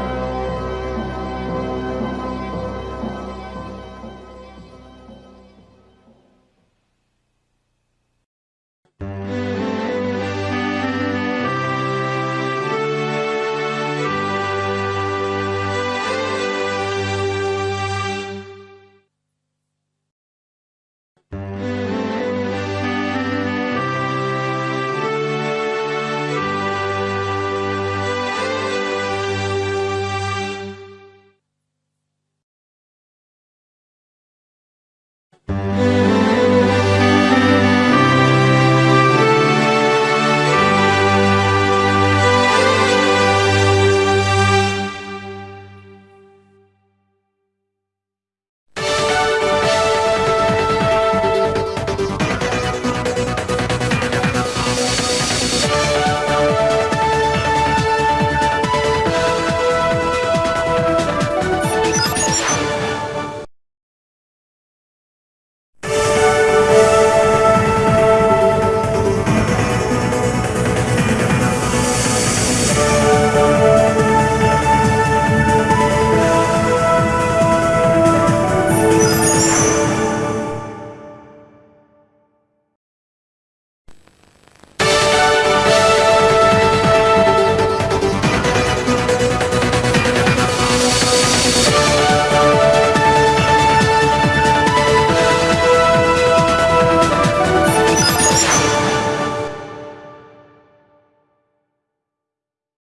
Bye.